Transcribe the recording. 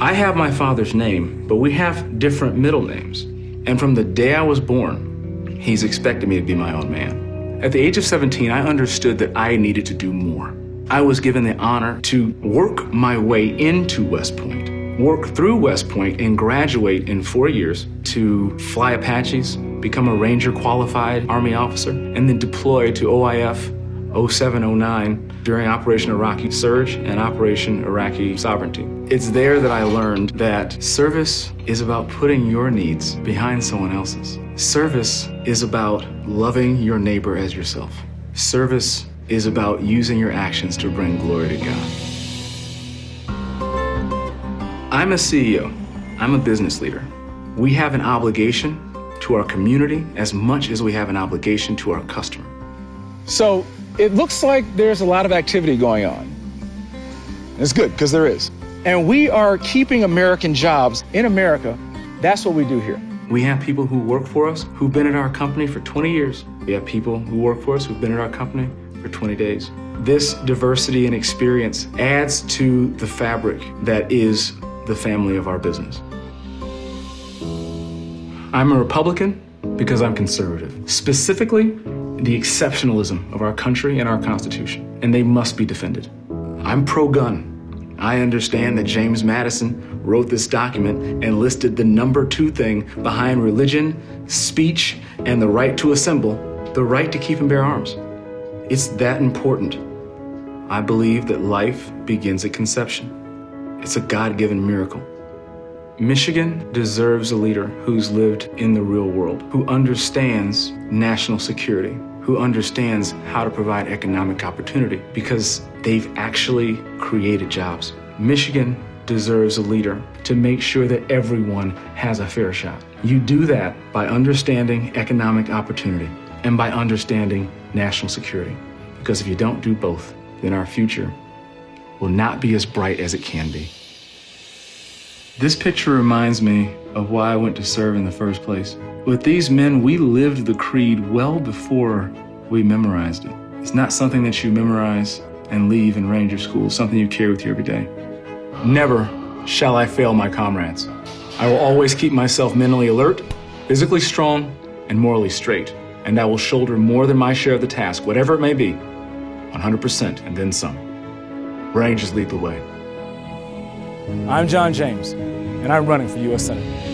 I have my father's name, but we have different middle names. And from the day I was born, he's expected me to be my own man. At the age of 17, I understood that I needed to do more. I was given the honor to work my way into West Point, work through West Point, and graduate in four years to fly Apaches, become a Ranger qualified Army officer, and then deploy to OIF 0709 during Operation Iraqi Surge and Operation Iraqi Sovereignty. It's there that I learned that service is about putting your needs behind someone else's. Service is about loving your neighbor as yourself. Service is about using your actions to bring glory to God. I'm a CEO. I'm a business leader. We have an obligation to our community as much as we have an obligation to our customer. So it looks like there's a lot of activity going on. It's good, because there is. And we are keeping American jobs in America. That's what we do here. We have people who work for us who've been at our company for 20 years. We have people who work for us who've been at our company for 20 days. This diversity and experience adds to the fabric that is the family of our business. I'm a Republican because I'm conservative. Specifically, the exceptionalism of our country and our Constitution, and they must be defended. I'm pro-gun. I understand that James Madison wrote this document and listed the number two thing behind religion, speech, and the right to assemble, the right to keep and bear arms. It's that important. I believe that life begins at conception. It's a God-given miracle. Michigan deserves a leader who's lived in the real world, who understands national security, who understands how to provide economic opportunity because they've actually created jobs. Michigan deserves a leader to make sure that everyone has a fair shot. You do that by understanding economic opportunity and by understanding national security. Because if you don't do both, then our future will not be as bright as it can be. This picture reminds me of why I went to serve in the first place. With these men, we lived the creed well before we memorized it. It's not something that you memorize and leave in ranger school, it's something you carry with you every day. Never shall I fail my comrades. I will always keep myself mentally alert, physically strong, and morally straight. And I will shoulder more than my share of the task, whatever it may be, 100% and then some. Rangers lead the way. I'm John James, and I'm running for U.S. Senate.